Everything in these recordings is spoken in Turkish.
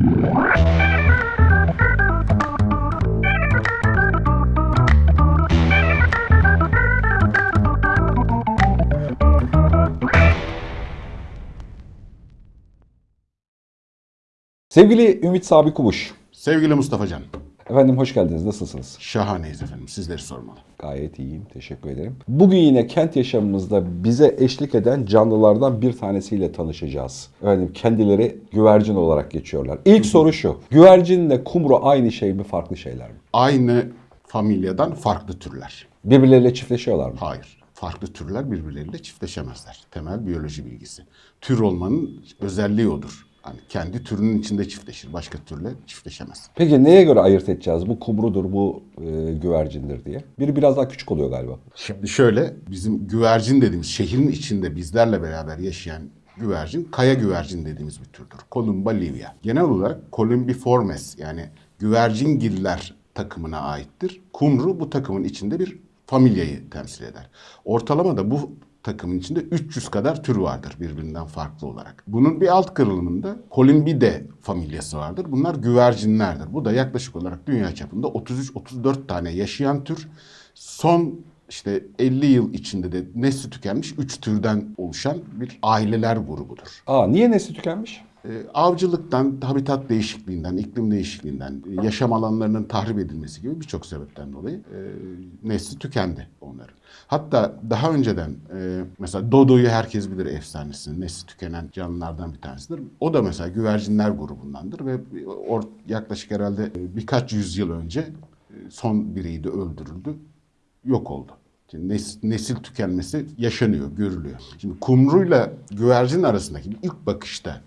Sevgili Ümit Sabi Kubuş. Sevgili Mustafa Can, Efendim hoş geldiniz. Nasılsınız? şahaneyiz efendim. Sizleri sormalı. Gayet iyiyim. Teşekkür ederim. Bugün yine kent yaşamımızda bize eşlik eden canlılardan bir tanesiyle tanışacağız. Efendim kendileri güvercin olarak geçiyorlar. İlk soru şu. Güvercinle kumru aynı şey mi, farklı şeyler mi? Aynı familyadan farklı türler. Birbirleriyle çiftleşiyorlar mı? Hayır. Farklı türler birbirleriyle çiftleşemezler. Temel biyoloji bilgisi. Tür olmanın özelliği odur. Hani kendi türünün içinde çiftleşir. Başka türle çiftleşemez. Peki neye göre ayırt edeceğiz? Bu kumrudur, bu e, güvercindir diye. Biri biraz daha küçük oluyor galiba. Şimdi şöyle bizim güvercin dediğimiz şehrin içinde bizlerle beraber yaşayan güvercin kaya güvercin dediğimiz bir türdür. Columba livia. Genel olarak Columbiformes yani güvercingiller takımına aittir. Kumru bu takımın içinde bir familyayı temsil eder. Ortalama da bu takımın içinde 300 kadar tür vardır birbirinden farklı olarak. Bunun bir alt kırılımında Columbidae familyası vardır. Bunlar güvercinlerdir. Bu da yaklaşık olarak dünya çapında 33-34 tane yaşayan tür. Son işte 50 yıl içinde de nesli tükenmiş 3 türden oluşan bir aileler grubudur. Aa niye nesli tükenmiş? Ee, avcılıktan, habitat değişikliğinden, iklim değişikliğinden, e, yaşam alanlarının tahrip edilmesi gibi birçok sebepten dolayı e, nesli tükendi onların. Hatta daha önceden e, mesela Dodo'yu herkes bilir efsanesini. Nesli tükenen canlılardan bir tanesidir. O da mesela güvercinler grubundandır ve or, yaklaşık herhalde birkaç yüzyıl önce son biriydi öldürüldü, yok oldu. Şimdi nes- nesil tükenmesi yaşanıyor, görülüyor. Şimdi kumruyla güvercin arasındaki ilk bakışta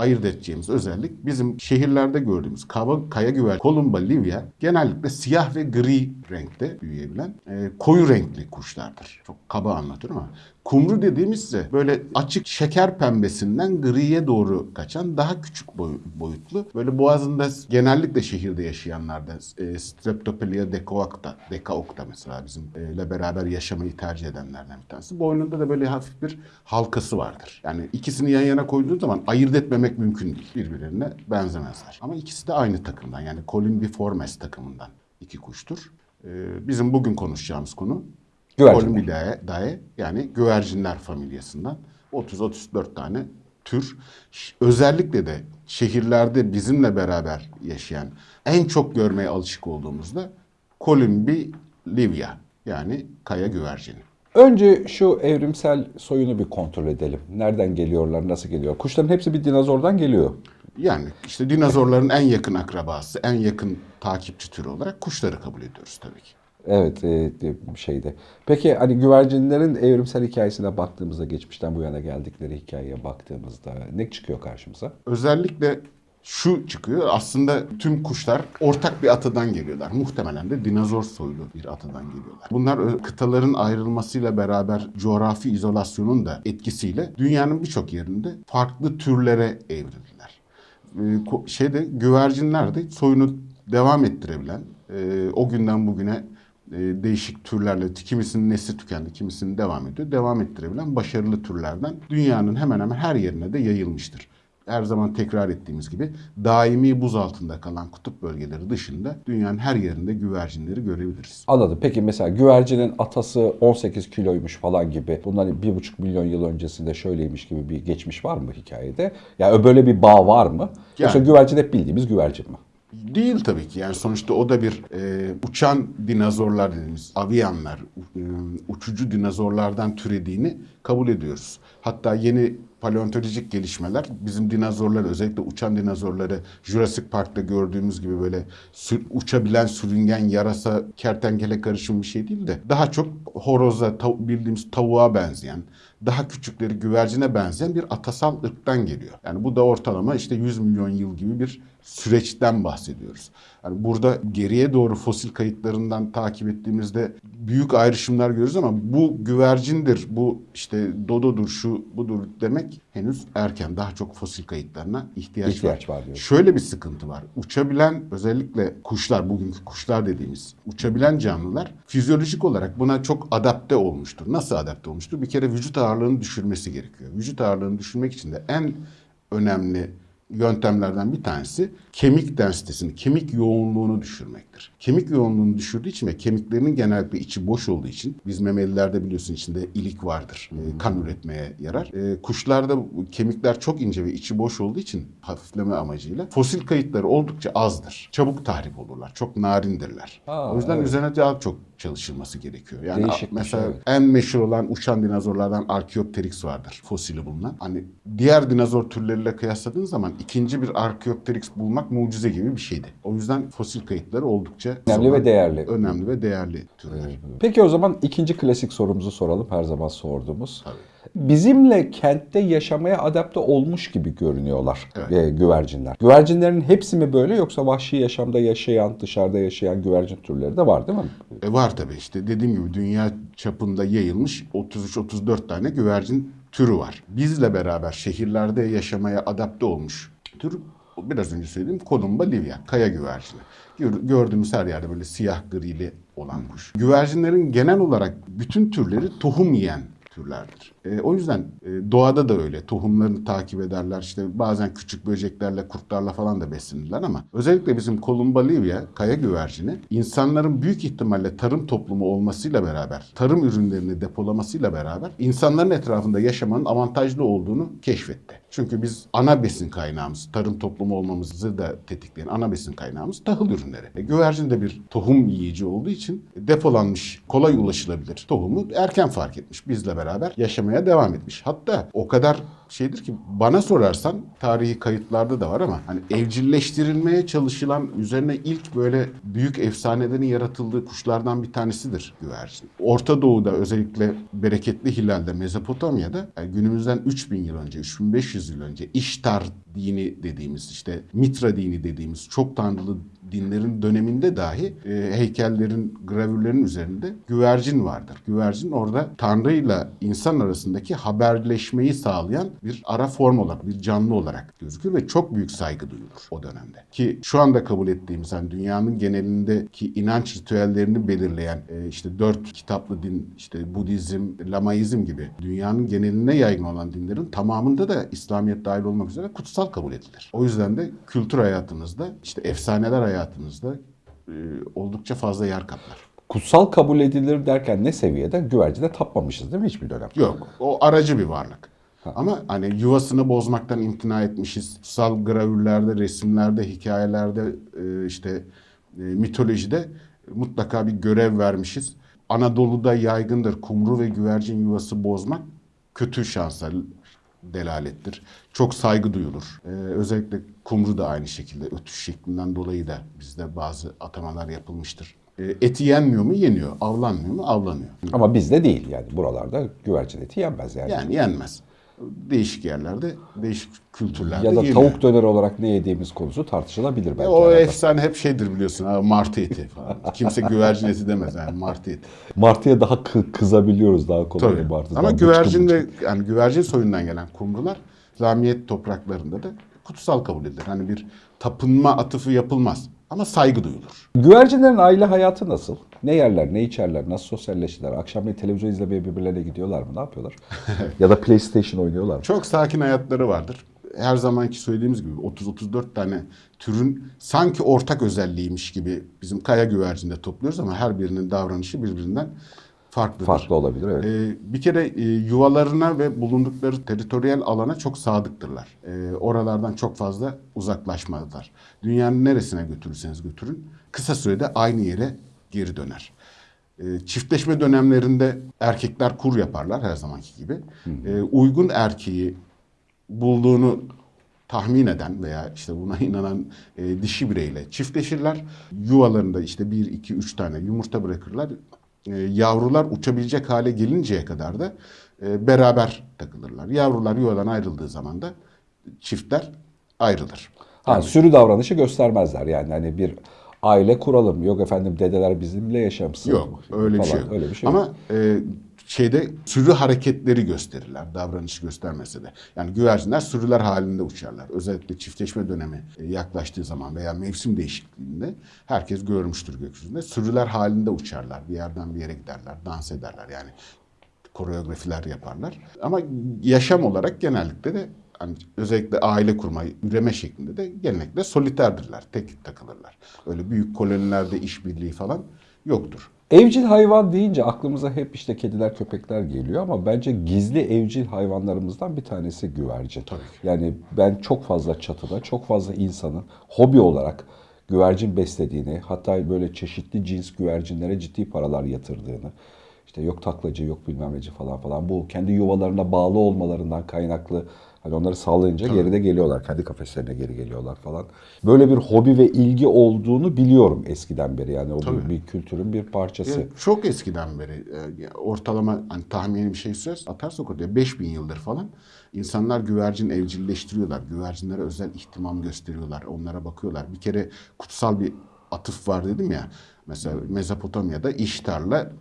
ayırt edeceğimiz özellik bizim şehirlerde gördüğümüz kaba, kaya güver Columba livia genellikle siyah ve gri renkte büyüyebilen e, koyu renkli kuşlardır. Çok kaba anlatıyorum ama kumru dediğimiz ise böyle açık şeker pembesinden griye doğru kaçan daha küçük boy- boyutlu böyle boğazında genellikle şehirde yaşayanlarda e, Streptopelia decoacta, decaocta mesela bizim e, beraber yaşamayı tercih edenlerden bir tanesi. Boynunda da böyle hafif bir halkası vardır. Yani ikisini yan yana koyduğun zaman ayırt etmemek mümkün değil. Birbirlerine benzemezler. Ama ikisi de aynı takımdan yani Columbiformes takımından iki kuştur. E, bizim bugün konuşacağımız konu. Columbidae yani güvercinler familyasından 30-34 tane tür. Özellikle de şehirlerde bizimle beraber yaşayan en çok görmeye alışık olduğumuzda Columbi livia yani kaya güvercini. Önce şu evrimsel soyunu bir kontrol edelim. Nereden geliyorlar, nasıl geliyor? Kuşların hepsi bir dinozordan geliyor. Yani işte dinozorların en yakın akrabası, en yakın takipçi türü olarak kuşları kabul ediyoruz tabii ki. Evet, e, şeyde. Peki hani güvercinlerin evrimsel hikayesine baktığımızda, geçmişten bu yana geldikleri hikayeye baktığımızda ne çıkıyor karşımıza? Özellikle şu çıkıyor. Aslında tüm kuşlar ortak bir atadan geliyorlar. Muhtemelen de dinozor soylu bir atadan geliyorlar. Bunlar kıtaların ayrılmasıyla beraber coğrafi izolasyonun da etkisiyle dünyanın birçok yerinde farklı türlere evrildiler. Ee, şeyde güvercinler de soyunu devam ettirebilen, e, o günden bugüne e, değişik türlerle kimisinin nesli tükendi, kimisinin devam ediyor. Devam ettirebilen başarılı türlerden dünyanın hemen hemen her yerine de yayılmıştır. Her zaman tekrar ettiğimiz gibi daimi buz altında kalan kutup bölgeleri dışında dünyanın her yerinde güvercinleri görebiliriz. Anladım. Peki mesela güvercinin atası 18 kiloymuş falan gibi. Bir buçuk milyon yıl öncesinde şöyleymiş gibi bir geçmiş var mı hikayede? Yani böyle bir bağ var mı? Yoksa Yani- güvercin hep bildiğimiz güvercin mi? Değil tabii ki. Yani sonuçta o da bir e, uçan dinozorlar dediğimiz avianlar, u- e, uçucu dinozorlardan türediğini kabul ediyoruz. Hatta yeni paleontolojik gelişmeler bizim dinozorları özellikle uçan dinozorları Jurassic Park'ta gördüğümüz gibi böyle sür- uçabilen sürüngen yarasa kertenkele karışımı bir şey değil de daha çok horoza tav- bildiğimiz tavuğa benzeyen daha küçükleri güvercine benzeyen bir atasal ırktan geliyor. Yani bu da ortalama işte 100 milyon yıl gibi bir süreçten bahsediyoruz. Yani burada geriye doğru fosil kayıtlarından takip ettiğimizde büyük ayrışımlar görüyoruz ama bu güvercindir, bu işte dododur, şu budur demek henüz erken. Daha çok fosil kayıtlarına ihtiyaç, İhtiyaç var var. diyorsun. Şöyle bir sıkıntı var. Uçabilen özellikle kuşlar, bugünkü kuşlar dediğimiz uçabilen canlılar fizyolojik olarak buna çok adapte olmuştur. Nasıl adapte olmuştur? Bir kere vücut ağırlığını düşürmesi gerekiyor. Vücut ağırlığını düşürmek için de en önemli yöntemlerden bir tanesi kemik densitesini, kemik yoğunluğunu düşürmektir. Kemik yoğunluğunu düşürdüğü için ve kemiklerinin genellikle içi boş olduğu için biz memelilerde biliyorsun içinde ilik vardır. e, kan üretmeye yarar. E, kuşlarda kemikler çok ince ve içi boş olduğu için hafifleme amacıyla fosil kayıtları oldukça azdır. Çabuk tahrip olurlar. Çok narindirler. Aa, o yüzden evet. üzerine daha çok çalışılması gerekiyor. Yani Değişikmiş, mesela evet. en meşhur olan uçan dinozorlardan Archaeopteryx vardır. Fosili bulunan. Hani diğer dinozor türleriyle kıyasladığın zaman ikinci bir Archaeopteryx bulmak mucize gibi bir şeydi. O yüzden fosil kayıtları oldukça Önemli ve değerli. Önemli ve değerli türler. Peki o zaman ikinci klasik sorumuzu soralım. Her zaman sorduğumuz. Tabii. Bizimle kentte yaşamaya adapte olmuş gibi görünüyorlar Evet. e, güvercinler. Güvercinlerin hepsi mi böyle yoksa vahşi yaşamda yaşayan, dışarıda yaşayan güvercin türleri de var değil mi? E var tabii işte dediğim gibi dünya çapında yayılmış 33-34 tane güvercin türü var. Bizle beraber şehirlerde yaşamaya adapte olmuş tür biraz önce söylediğim Columba livia, kaya güvercini. Gör- Gördüğümüz her yerde böyle siyah grili olan kuş. Güvercinlerin genel olarak bütün türleri tohum yiyen türlerdir. E, o yüzden e, doğada da öyle. Tohumlarını takip ederler. İşte bazen küçük böceklerle, kurtlarla falan da beslenirler ama özellikle bizim Columba livia, kaya güvercini insanların büyük ihtimalle tarım toplumu olmasıyla beraber, tarım ürünlerini depolamasıyla beraber insanların etrafında yaşamanın avantajlı olduğunu keşfetti. Çünkü biz ana besin kaynağımız, tarım toplumu olmamızı da tetikleyen ana besin kaynağımız tahıl ürünleri. E, güvercin de bir tohum yiyici olduğu için depolanmış, kolay ulaşılabilir tohumu erken fark etmiş. Bizle beraber yaşamaya devam etmiş. Hatta o kadar şeydir ki bana sorarsan tarihi kayıtlarda da var ama hani evcilleştirilmeye çalışılan üzerine ilk böyle büyük efsanelerin yaratıldığı kuşlardan bir tanesidir güvercin. Orta Doğu'da özellikle bereketli hilalde Mezopotamya'da yani günümüzden 3000 yıl önce 3500 yıl önce İştar dini dediğimiz işte Mitra dini dediğimiz çok tanrılı dinlerin döneminde dahi e, heykellerin, gravürlerin üzerinde güvercin vardır. Güvercin orada Tanrı'yla insan arasındaki haberleşmeyi sağlayan bir ara form olarak, bir canlı olarak gözükür ve çok büyük saygı duyulur o dönemde. Ki şu anda kabul ettiğimiz hani dünyanın genelindeki inanç ritüellerini belirleyen e, işte dört kitaplı din, işte Budizm, Lamaizm gibi dünyanın geneline yaygın olan dinlerin tamamında da İslamiyet dahil olmak üzere kutsal kabul edilir. O yüzden de kültür hayatımızda, işte efsaneler hayatımızda e, oldukça fazla yer kaplar. Kutsal kabul edilir derken ne seviyede? Güvercine tapmamışız değil mi hiçbir dönem? Yok. O aracı bir varlık. Ama hani yuvasını bozmaktan imtina etmişiz. Kutsal gravürlerde, resimlerde, hikayelerde, e, işte e, mitolojide mutlaka bir görev vermişiz. Anadolu'da yaygındır kumru ve güvercin yuvası bozmak kötü şansa delalettir. Çok saygı duyulur. Ee, özellikle kumru da aynı şekilde ötüş şeklinden dolayı da bizde bazı atamalar yapılmıştır. Ee, eti yenmiyor mu? Yeniyor. Avlanmıyor mu? Avlanıyor. Ama bizde değil yani buralarda güvercin eti yenmez yani. Yani yenmez. Değişik yerlerde, değişik kültürlerde ya da yeniyor. tavuk döner olarak ne yediğimiz konusu tartışılabilir belki. O arada. efsane hep şeydir biliyorsun. Ha, martı eti falan. Kimse güvercin eti demez yani martı eti. Martıya daha kı- kızabiliyoruz daha kolay Tabii. martıdan. Ama güvercin de yani güvercin soyundan gelen kumrular İslamiyet topraklarında da kutsal kabul edilir. Hani bir tapınma atıfı yapılmaz ama saygı duyulur. Güvercinlerin aile hayatı nasıl? Ne yerler, ne içerler, nasıl sosyalleşirler? Akşamleyin televizyon izlemeye birbirlerine gidiyorlar mı? Ne yapıyorlar? ya da PlayStation oynuyorlar mı? Çok sakin hayatları vardır. Her zamanki söylediğimiz gibi 30-34 tane türün sanki ortak özelliğiymiş gibi bizim kaya güvercinde topluyoruz ama her birinin davranışı birbirinden farklıdır. Farklı olabilir evet. Ee, bir kere e, yuvalarına ve bulundukları teritoriyel alana çok sadıktırlar. Ee, oralardan çok fazla uzaklaşmazlar. Dünyanın neresine götürürseniz götürün kısa sürede aynı yere geri döner. Ee, çiftleşme dönemlerinde erkekler kur yaparlar her zamanki gibi. Ee, uygun erkeği bulduğunu tahmin eden veya işte buna inanan e, dişi bireyle çiftleşirler. Yuvalarında işte bir, iki, üç tane yumurta bırakırlar. E, yavrular uçabilecek hale gelinceye kadar da e, beraber takılırlar. Yavrular yuvadan ayrıldığı zaman da çiftler ayrılır. Ha, sürü davranışı göstermezler yani hani bir aile kuralım. Yok efendim dedeler bizimle yaşamsın. Yok öyle bir falan. şey yok. Öyle bir şey yok. Ama e, şeyde sürü hareketleri gösterirler davranış göstermese de. Yani güvercinler sürüler halinde uçarlar. Özellikle çiftleşme dönemi e, yaklaştığı zaman veya mevsim değişikliğinde herkes görmüştür gökyüzünde. Sürüler halinde uçarlar. Bir yerden bir yere giderler, dans ederler yani koreografiler yaparlar. Ama yaşam olarak genellikle de hani özellikle aile kurma, üreme şeklinde de genellikle soliterdirler. Tek takılırlar. Öyle büyük kolonilerde işbirliği falan yoktur. Evcil hayvan deyince aklımıza hep işte kediler, köpekler geliyor ama bence gizli evcil hayvanlarımızdan bir tanesi güvercin. Tabii ki. Yani ben çok fazla çatıda, çok fazla insanın hobi olarak güvercin beslediğini, hatta böyle çeşitli cins güvercinlere ciddi paralar yatırdığını, işte yok taklacı, yok bilmem neci falan falan. Bu kendi yuvalarına bağlı olmalarından kaynaklı Hani onları sağlayınca geri de geliyorlar. Kendi kafeslerine geri geliyorlar falan. Böyle bir hobi ve ilgi olduğunu biliyorum eskiden beri. Yani o bir, Tabii. bir kültürün bir parçası. Ya çok eskiden beri e, ortalama hani tahmini bir şey söz atarsak oraya 5000 yıldır falan insanlar güvercin evcilleştiriyorlar. Güvercinlere özel ihtimam gösteriyorlar. Onlara bakıyorlar. Bir kere kutsal bir atıf var dedim ya. Mesela Mezopotamya'da İştar'la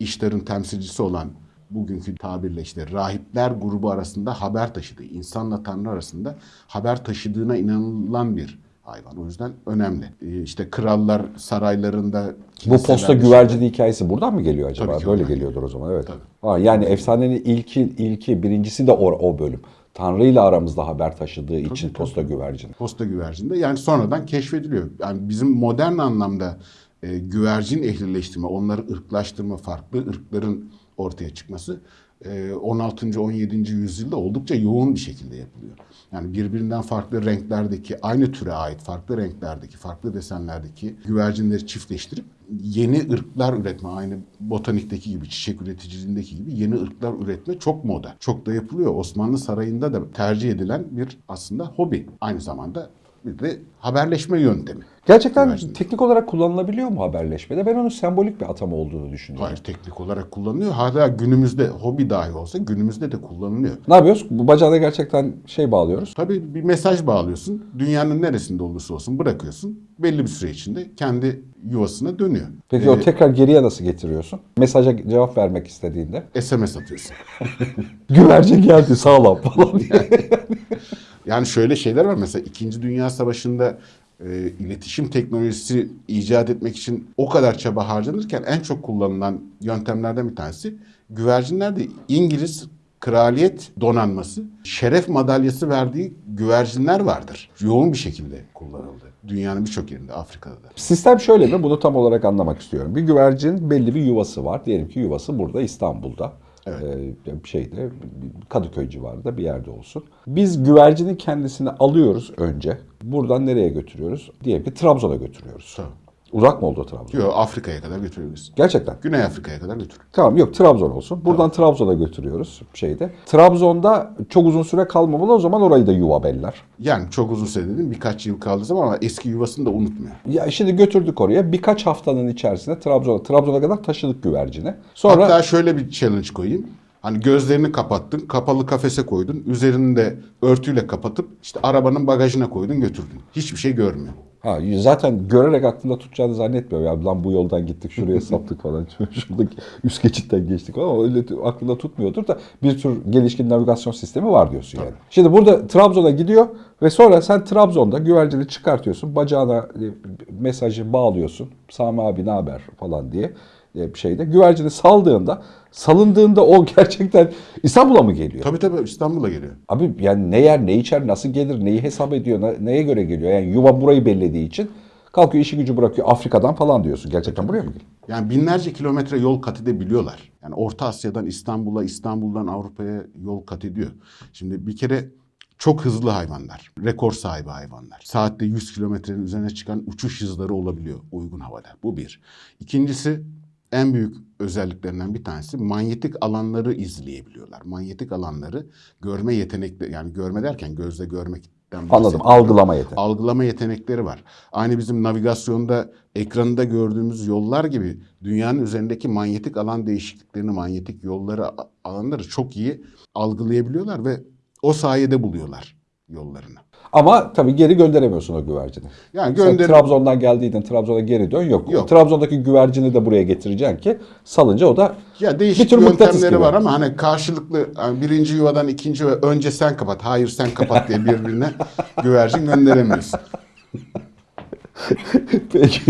İştar'ın temsilcisi olan bugünkü tabirle işte rahipler grubu arasında haber taşıdığı, insanla Tanrı arasında haber taşıdığına inanılan bir hayvan. O yüzden önemli. Ee, işte krallar saraylarında Bu posta güvercini hikayesi buradan mı geliyor acaba? Tabii Böyle geliyordur o zaman evet. Ha, yani efsanenin ilki, ilki birincisi de o, o bölüm. Tanrı ile aramızda haber taşıdığı için posta güvercini. posta güvercinde yani sonradan keşfediliyor. Yani bizim modern anlamda e, güvercin ehlileştirme, onları ırklaştırma, farklı ırkların ortaya çıkması e, 16. 17. yüzyılda oldukça yoğun bir şekilde yapılıyor. Yani birbirinden farklı renklerdeki, aynı türe ait farklı renklerdeki, farklı desenlerdeki güvercinleri çiftleştirip yeni ırklar üretme, aynı botanikteki gibi, çiçek üreticiliğindeki gibi yeni ırklar üretme çok moda. Çok da yapılıyor. Osmanlı Sarayı'nda da tercih edilen bir aslında hobi. Aynı zamanda bir de haberleşme yöntemi. Gerçekten Güvercin. teknik olarak kullanılabiliyor mu haberleşmede? Ben onun sembolik bir atama olduğunu düşünüyorum. Hayır teknik olarak kullanılıyor. Hala günümüzde hobi dahi olsa günümüzde de kullanılıyor. Ne yapıyoruz? Bu bacağına gerçekten şey bağlıyoruz. Tabii bir mesaj bağlıyorsun. Dünyanın neresinde olursa olsun bırakıyorsun. Belli bir süre içinde kendi yuvasına dönüyor. Peki Ee, o tekrar geriye nasıl getiriyorsun? Mesaja cevap vermek istediğinde. SMS atıyorsun. Güvercin geldi sağlam falan diye. Yani şöyle şeyler var mesela 2. Dünya Savaşı'nda e, iletişim teknolojisi icat etmek için o kadar çaba harcanırken en çok kullanılan yöntemlerden bir tanesi güvercinlerde İngiliz kraliyet donanması şeref madalyası verdiği güvercinler vardır. Yoğun bir şekilde kullanıldı. Dünyanın birçok yerinde, Afrika'da da. Sistem şöyle mi? Bunu tam olarak anlamak istiyorum. Bir güvercin belli bir yuvası var. Diyelim ki yuvası burada İstanbul'da. Evet. Ee, şeyde Kadıköy civarında bir yerde olsun. Biz güvercinin kendisini alıyoruz önce. Buradan nereye götürüyoruz? Diyelim ki Trabzon'a götürüyoruz. Tamam. Uzak mı oldu Trabzon? Yok Afrika'ya kadar götürebiliriz. Gerçekten. Güney Afrika'ya kadar götür. Tamam yok Trabzon olsun. Buradan Trabzon'a götürüyoruz şeyde. Trabzon'da çok uzun süre kalmamalı o zaman orayı da yuva beller. Yani çok uzun süre dedim birkaç yıl kaldığı zaman ama eski yuvasını da unutmuyor. Ya şimdi götürdük oraya. Birkaç haftanın içerisinde Trabzon'a Trabzon'a kadar taşıdık güvercini. Sonra Hatta şöyle bir challenge koyayım. Hani gözlerini kapattın, kapalı kafese koydun, üzerini de örtüyle kapatıp işte arabanın bagajına koydun götürdün. Hiçbir şey görmüyor. Ha, zaten görerek aklında tutacağını zannetmiyor. Ya lan bu yoldan gittik şuraya saptık falan. Şuradaki üst geçitten geçtik. Ama öyle aklında tutmuyordur da bir tür gelişkin navigasyon sistemi var diyorsun yani. Şimdi burada Trabzon'a gidiyor ve sonra sen Trabzon'da güvercini çıkartıyorsun. Bacağına e, mesajı bağlıyorsun. Sami abi ne haber falan diye şeyde. Güvercini saldığında salındığında o gerçekten İstanbul'a mı geliyor? Tabii tabii İstanbul'a geliyor. Abi yani ne yer, ne içer, nasıl gelir, neyi hesap ediyor, ne- neye göre geliyor? Yani yuva burayı bellediği için kalkıyor işi gücü bırakıyor Afrika'dan falan diyorsun. Gerçekten buraya mı geliyor? Yani binlerce kilometre yol kat edebiliyorlar. Yani Orta Asya'dan İstanbul'a, İstanbul'dan Avrupa'ya yol kat ediyor. Şimdi bir kere çok hızlı hayvanlar, rekor sahibi hayvanlar. Saatte 100 kilometrenin üzerine çıkan uçuş hızları olabiliyor uygun havada. Bu bir. İkincisi en büyük özelliklerinden bir tanesi manyetik alanları izleyebiliyorlar. Manyetik alanları görme yetenekleri yani görme derken gözle görmekten Anladım. Algılama yeteneği. algılama yetenekleri var. Aynı bizim navigasyonda ekranında gördüğümüz yollar gibi dünyanın üzerindeki manyetik alan değişikliklerini, manyetik yolları, alanları çok iyi algılayabiliyorlar ve o sayede buluyorlar yollarını. Ama tabii geri gönderemiyorsun o güvercini. Yani gönder Trabzon'dan geldiydin Trabzon'a geri dön yok. Yok. Trabzon'daki güvercini de buraya getireceksin ki salınca o da ya değişik bir tür yöntemleri var ama hani karşılıklı yani birinci yuvadan ikinci yuva önce sen kapat, hayır sen kapat diye birbirine güvercin gönderemiyorsun. Peki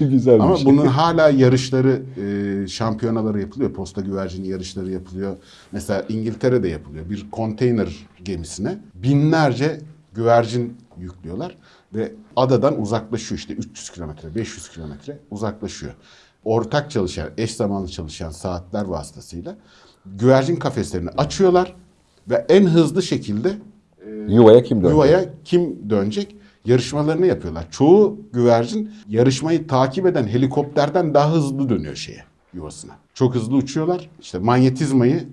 güzel Ama şey. bunun hala yarışları e, şampiyonaları yapılıyor. Posta güvercini yarışları yapılıyor. Mesela İngiltere'de yapılıyor. Bir konteyner gemisine binlerce güvercin yüklüyorlar ve adadan uzaklaşıyor işte 300 kilometre, 500 kilometre uzaklaşıyor. Ortak çalışan, eş zamanlı çalışan saatler vasıtasıyla güvercin kafeslerini açıyorlar ve en hızlı şekilde Yuvaya kim dönecek? yuvaya kim dönecek? Yarışmalarını yapıyorlar. Çoğu güvercin yarışmayı takip eden helikopterden daha hızlı dönüyor şeye, yuvasına. Çok hızlı uçuyorlar. İşte manyetizmayı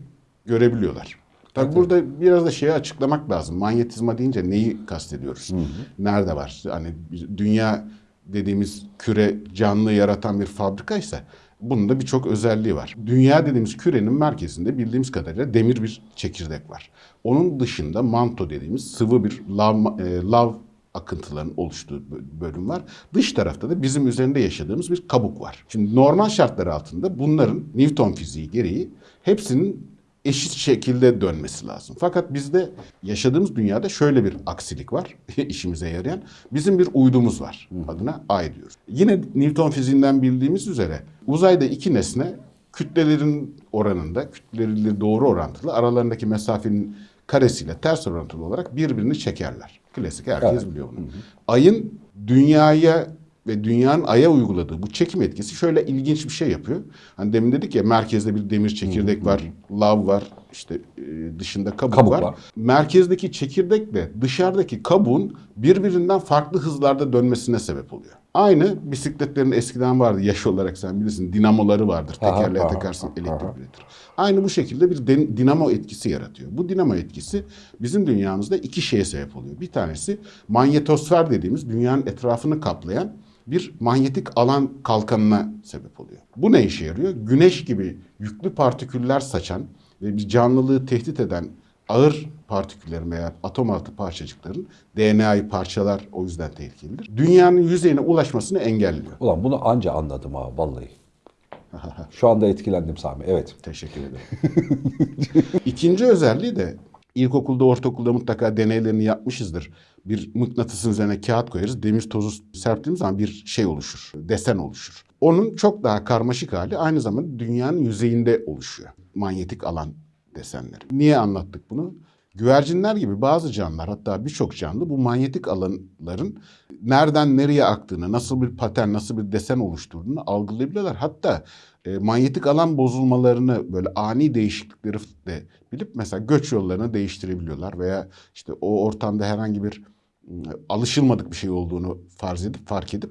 görebiliyorlar. Tabii burada biraz da şeyi açıklamak lazım. Manyetizma deyince neyi kastediyoruz? Nerede var? Hani dünya dediğimiz küre canlı yaratan bir fabrikaysa bunun da birçok özelliği var. Dünya dediğimiz kürenin merkezinde bildiğimiz kadarıyla demir bir çekirdek var. Onun dışında manto dediğimiz sıvı bir lav, e, lav akıntıların oluştuğu bö- bölüm var. Dış tarafta da bizim üzerinde yaşadığımız bir kabuk var. Şimdi normal şartlar altında bunların Newton fiziği gereği hepsinin eşit şekilde dönmesi lazım. Fakat bizde yaşadığımız dünyada şöyle bir aksilik var işimize yarayan. Bizim bir uydumuz var. Adına ay diyoruz. Yine Newton fiziğinden bildiğimiz üzere uzayda iki nesne kütlelerin oranında, kütleleri doğru orantılı aralarındaki mesafenin karesiyle ters orantılı olarak birbirini çekerler. Klasik herkes Evet. biliyor bunu. Ayın dünyaya ve dünyanın aya uyguladığı bu çekim etkisi şöyle ilginç bir şey yapıyor. Hani demin dedik ya merkezde bir demir çekirdek var, lav var, işte e, dışında kabuk, Kabuk var. var. Merkezdeki çekirdekle dışarıdaki kabuğun birbirinden farklı hızlarda dönmesine sebep oluyor. Aynı bisikletlerin eskiden vardı yaş olarak sen bilirsin dinamoları vardır. Tekerleğe aha, takarsın aha. elektrik üretir. Aynı bu şekilde bir dinamo etkisi yaratıyor. Bu dinamo etkisi bizim dünyamızda iki şeye sebep oluyor. Bir tanesi manyetosfer dediğimiz dünyanın etrafını kaplayan bir manyetik alan kalkanına sebep oluyor. Bu ne işe yarıyor? Güneş gibi yüklü partiküller saçan ve bir canlılığı tehdit eden ağır partiküllerin veya atom altı parçacıkların DNA'yı parçalar o yüzden tehlikelidir. Dünyanın yüzeyine ulaşmasını engelliyor. Ulan bunu anca anladım ha vallahi. Şu anda etkilendim Sami. Evet. Teşekkür ederim. İkinci özelliği de ilkokulda, ortaokulda mutlaka deneylerini yapmışızdır. Bir mıknatısın üzerine kağıt koyarız. Demir tozu serptiğimiz zaman bir şey oluşur. Desen oluşur. Onun çok daha karmaşık hali aynı zamanda dünyanın yüzeyinde oluşuyor. Manyetik alan desenleri. Niye anlattık bunu? Güvercinler gibi bazı canlılar hatta birçok canlı bu manyetik alanların nereden nereye aktığını, nasıl bir patern, nasıl bir desen oluşturduğunu algılayabiliyorlar. Hatta e, manyetik alan bozulmalarını böyle ani değişiklikleri de bilip mesela göç yollarını değiştirebiliyorlar veya işte o ortamda herhangi bir alışılmadık bir şey olduğunu farz edip fark edip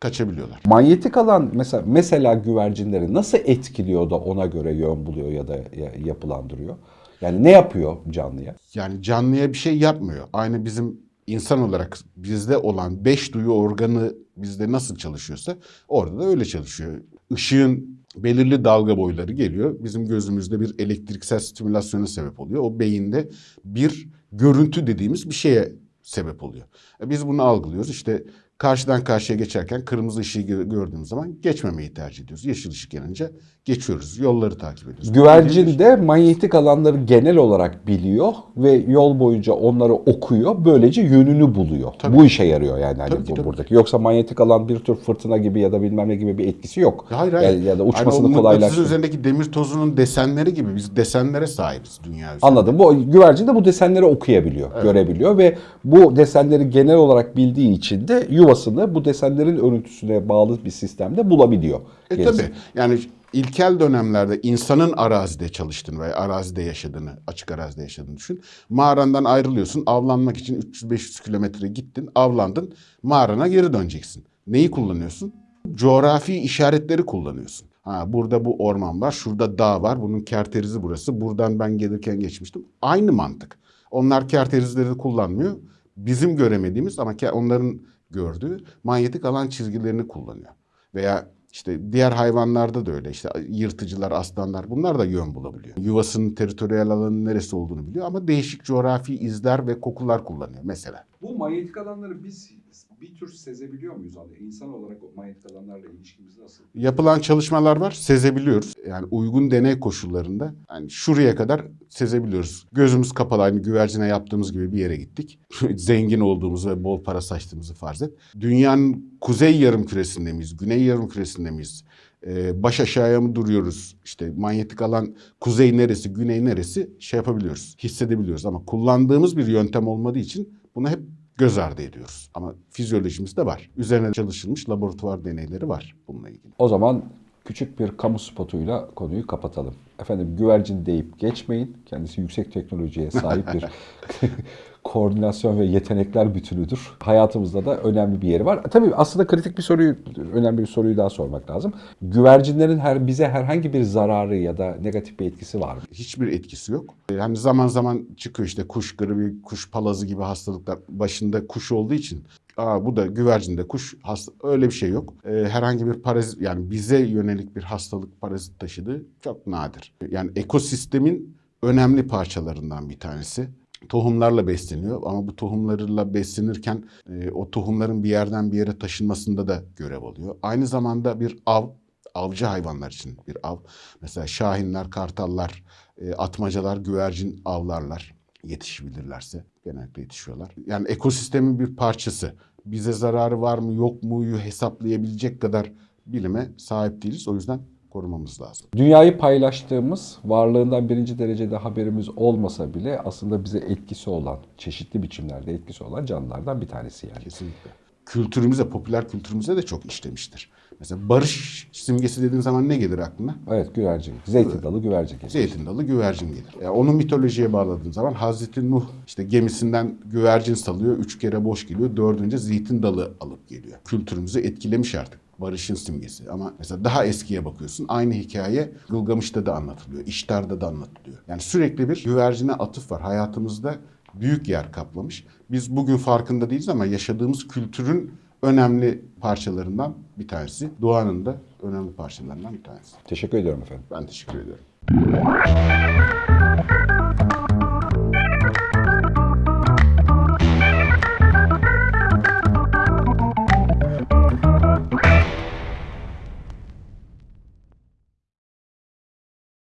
kaçabiliyorlar. Manyetik alan mesela mesela güvercinleri nasıl etkiliyor da ona göre yön buluyor ya da ya- yapılandırıyor? Yani ne yapıyor canlıya? Yani canlıya bir şey yapmıyor. Aynı bizim insan olarak bizde olan beş duyu organı bizde nasıl çalışıyorsa orada da öyle çalışıyor. Işığın belirli dalga boyları geliyor. Bizim gözümüzde bir elektriksel stimülasyona sebep oluyor. O beyinde bir görüntü dediğimiz bir şeye sebep oluyor. E biz bunu algılıyoruz. İşte karşıdan karşıya geçerken kırmızı ışığı gö- gördüğümüz zaman geçmemeyi tercih ediyoruz. Yeşil ışık yanınca geçiyoruz. Yolları takip ediyoruz. Güvercin de manyetik alanları genel olarak biliyor ve yol boyunca onları okuyor. Böylece yönünü buluyor. Tabii. Bu işe yarıyor yani hani Tabii bu tabii. buradaki. Yoksa manyetik alan bir tür fırtına gibi ya da bilmem ne gibi bir etkisi yok. Hayır hayır. Yani ya da uçmasını mıknatısın kolaylaştırıyor. üzerindeki demir tozunun desenleri gibi biz desenlere sahibiz dünya üzerinde. Anladım. Bu güvercin de bu desenleri okuyabiliyor, görebiliyor ve bu desenleri genel olarak bildiği için de yuvasını bu desenlerin örüntüsüne bağlı bir sistemde bulabiliyor. E Gerisi. tabi yani ilkel dönemlerde insanın arazide çalıştığını veya arazide yaşadığını, açık arazide yaşadığını düşün. Mağarandan ayrılıyorsun, avlanmak için 300-500 kilometre gittin, avlandın, mağarana geri döneceksin. Neyi kullanıyorsun? Coğrafi işaretleri kullanıyorsun. Ha, burada bu orman var, şurada dağ var, bunun kerterizi burası, buradan ben gelirken geçmiştim. Aynı mantık. Onlar kerterizleri kullanmıyor. Bizim göremediğimiz ama onların gördüğü manyetik alan çizgilerini kullanıyor. Veya işte diğer hayvanlarda da öyle. İşte yırtıcılar, aslanlar bunlar da yön bulabiliyor. Yuvasının teritoriyel alanının neresi olduğunu biliyor ama değişik coğrafi izler ve kokular kullanıyor mesela. Bu manyetik alanları biz bir tür sezebiliyor muyuz abi? İnsan olarak o manyetik alanlarla ilişkimiz nasıl? Yapılan çalışmalar var, sezebiliyoruz. Yani uygun deney koşullarında yani şuraya kadar sezebiliyoruz. Gözümüz kapalı aynı güvercine yaptığımız gibi bir yere gittik. Zengin olduğumuzu ve bol para saçtığımızı farz et. Dünyanın kuzey yarım küresinde miyiz, güney yarım küresinde miyiz? Ee, baş aşağıya mı duruyoruz? İşte manyetik alan kuzey neresi, güney neresi şey yapabiliyoruz, hissedebiliyoruz. Ama kullandığımız bir yöntem olmadığı için bunu hep göz ardı ediyoruz. Ama fizyolojimizde var. Üzerine çalışılmış laboratuvar deneyleri var bununla ilgili. O zaman küçük bir kamu spotuyla konuyu kapatalım. Efendim güvercin deyip geçmeyin. Kendisi yüksek teknolojiye sahip bir koordinasyon ve yetenekler bütünüdür. Hayatımızda da önemli bir yeri var. Tabii aslında kritik bir soruyu, önemli bir soruyu daha sormak lazım. Güvercinlerin her bize herhangi bir zararı ya da negatif bir etkisi var mı? Hiçbir etkisi yok. Yani zaman zaman çıkıyor işte kuş gribi, kuş palazı gibi hastalıklar. Başında kuş olduğu için Aa, bu da güvercinde kuş hasta öyle bir şey yok. Ee, herhangi bir parazit yani bize yönelik bir hastalık parazit taşıdığı çok nadir. Yani ekosistemin önemli parçalarından bir tanesi. Tohumlarla besleniyor ama bu tohumlarla beslenirken e, o tohumların bir yerden bir yere taşınmasında da görev alıyor. Aynı zamanda bir av, avcı hayvanlar için bir av. Mesela şahinler, kartallar, e, atmacalar, güvercin avlarlar yetişebilirlerse genellikle yetişiyorlar. Yani ekosistemin bir parçası. Bize zararı var mı yok muyu hesaplayabilecek kadar bilime sahip değiliz. O yüzden korumamız lazım. Dünyayı paylaştığımız, varlığından birinci derecede haberimiz olmasa bile aslında bize etkisi olan, çeşitli biçimlerde etkisi olan canlılardan bir tanesi yani. Kesinlikle. Kültürümüze, popüler kültürümüze de çok işlemiştir. Mesela barış simgesi dediğin zaman ne gelir aklına? Evet güvercin, zeytin dalı güvercin kesin. Zeytin dalı güvercin gelir. Yani onu mitolojiye bağladığın zaman Hazreti Nuh işte gemisinden güvercin salıyor. Üç kere boş geliyor. Dördünce zeytin dalı alıp geliyor. Kültürümüzü etkilemiş artık. Barışın simgesi. Ama mesela daha eskiye bakıyorsun. Aynı hikaye Gılgamış'ta da anlatılıyor. İştar'da da anlatılıyor. Yani sürekli bir güvercine atıf var. Hayatımızda büyük yer kaplamış. Biz bugün farkında değiliz ama yaşadığımız kültürün önemli parçalarından bir tanesi. Doğanın da önemli parçalarından bir tanesi. Teşekkür ediyorum efendim. Ben teşekkür ediyorum.